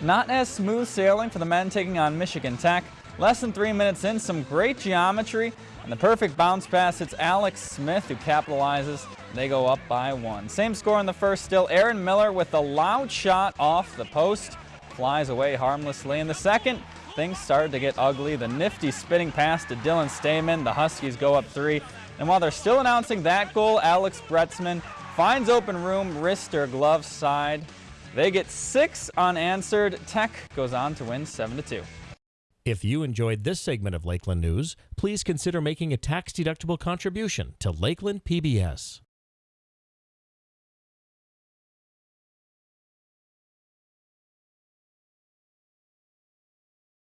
Not as smooth sailing for the men taking on Michigan Tech. Less than three minutes in, some great geometry, and the perfect bounce pass hits Alex Smith, who capitalizes. They go up by one. Same score in the first still. Aaron Miller with a loud shot off the post. Flies away harmlessly. In the second, things started to get ugly. The nifty spinning pass to Dylan Stamen. The Huskies go up three. And while they're still announcing that goal, Alex Bretzman finds open room, wrist or glove side. They get six unanswered. Tech goes on to win 7-2. If you enjoyed this segment of Lakeland News, please consider making a tax-deductible contribution to Lakeland PBS.